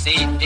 see.